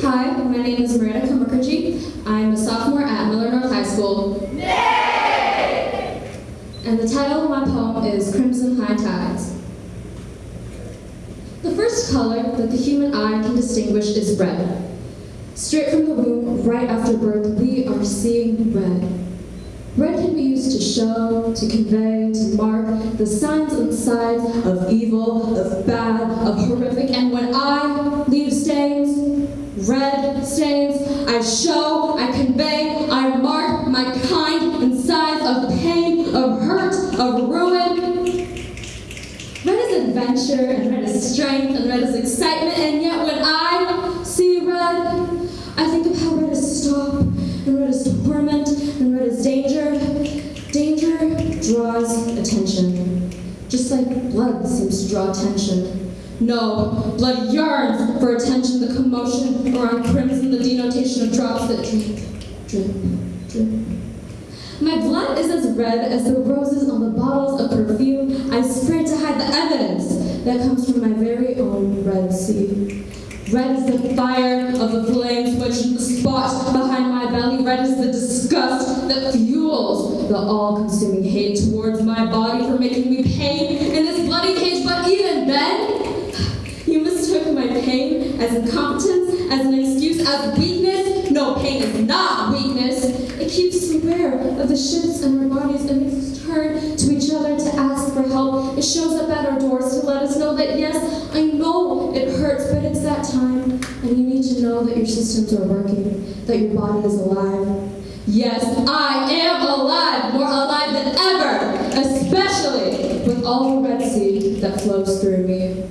Hi, my name is Miranda Kamukerji. I'm a sophomore at Miller North High School. And the title of my poem is Crimson High Tides. The first color that the human eye can distinguish is red. Straight from the womb, right after birth, we are seeing red. Red can be used to show, to convey, to mark the signs and sides of evil, of bad, of horrific. And when I leave show, I convey, I mark my kind and size of pain, of hurt, of ruin. Red is adventure, and red is strength, and red is excitement, and yet when I see red, I think of how red is stop, and red is torment, and red is danger. Danger draws attention, just like blood seems to draw attention. No, blood yearns for attention, the commotion around crimson, the My blood is as red as the roses on the bottles of perfume I spray to hide the evidence that comes from my very own Red Sea. Red is the fire of the flames which spot behind my belly. Red is the disgust that fuels the all-consuming hate towards my body for making me pain in this bloody cage. But even then, you mistook my pain as incompetence, as an excuse, as weakness. No, pain is not weakness. It keeps us aware of the shifts in our bodies and makes us turn to each other to ask for help. It shows up at our doors to let us know that yes, I know it hurts, but it's that time, and you need to know that your systems are working, that your body is alive. Yes, I am alive, more alive than ever, especially with all the Red Sea that flows through me.